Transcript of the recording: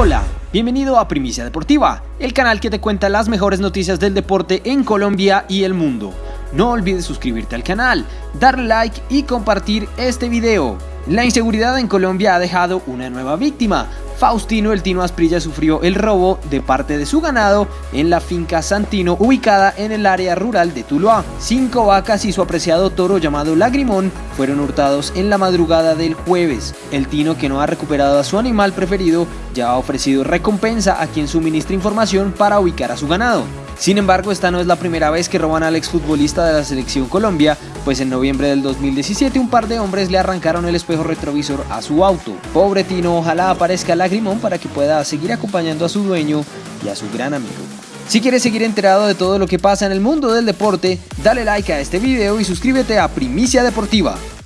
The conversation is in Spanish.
Hola, bienvenido a Primicia Deportiva, el canal que te cuenta las mejores noticias del deporte en Colombia y el mundo. No olvides suscribirte al canal, darle like y compartir este video. La inseguridad en Colombia ha dejado una nueva víctima. Faustino El Tino Asprilla sufrió el robo de parte de su ganado en la finca Santino ubicada en el área rural de Tuluá. Cinco vacas y su apreciado toro llamado Lagrimón fueron hurtados en la madrugada del jueves. El Tino que no ha recuperado a su animal preferido ya ha ofrecido recompensa a quien suministre información para ubicar a su ganado. Sin embargo, esta no es la primera vez que roban al exfutbolista de la selección Colombia, pues en noviembre del 2017 un par de hombres le arrancaron el espejo retrovisor a su auto. Pobre Tino, ojalá aparezca Lagrimón para que pueda seguir acompañando a su dueño y a su gran amigo. Si quieres seguir enterado de todo lo que pasa en el mundo del deporte, dale like a este video y suscríbete a Primicia Deportiva.